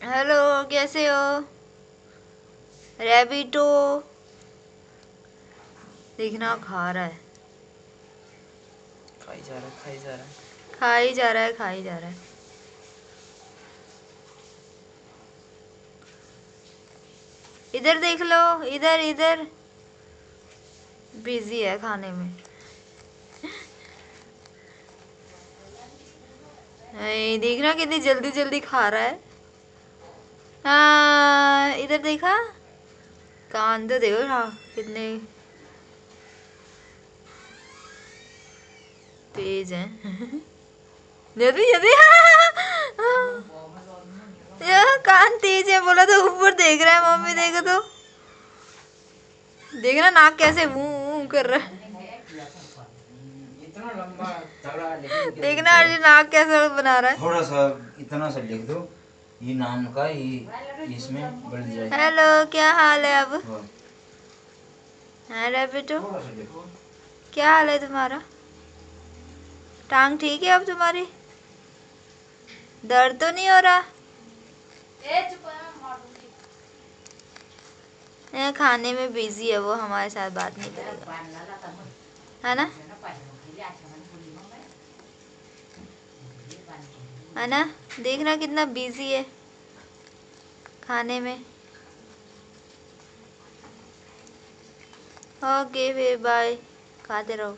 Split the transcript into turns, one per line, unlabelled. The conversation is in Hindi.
हेलो कैसे हो? रेबिटो देखना खा रहा है।
खाई जा रहा है खाई जा रहा है।
खा ही जा रहा है खा ही जा रहा है। इधर देख लो इधर इधर। बिज़ी है खाने में। नहीं देखना कितनी जल्दी जल्दी खा रहा हाँ। इधर देखा? कान तो देखो हाँ कितने? तेज हैं। जल्दी जल्दी यार कान तेज है बोला तो ऊपर देख रहा है मम्मी देखो तो। देखना नाक कैसे मुँह कर रहा है।
इतना लंबा
देखना अर्जुन नाक कैसे बना रहा है।
थोड़ा सा इतना सा लिख दो। ये नाम का ये इसमें बढ़ जाए।
हेलो क्या हाल है अब?
हाँ,
अरे बेटो। क्या हाल है तुम्हारा? टांग ठीक है अब तुम्हारी? दर्द तो नहीं हो रहा? ये खाने में बिज़ी है वो हमारे साथ बात नहीं करेगा। है ना? है ना देखना कितना बिज़ी है खाने में। ओके फिर बाय खाते रहो।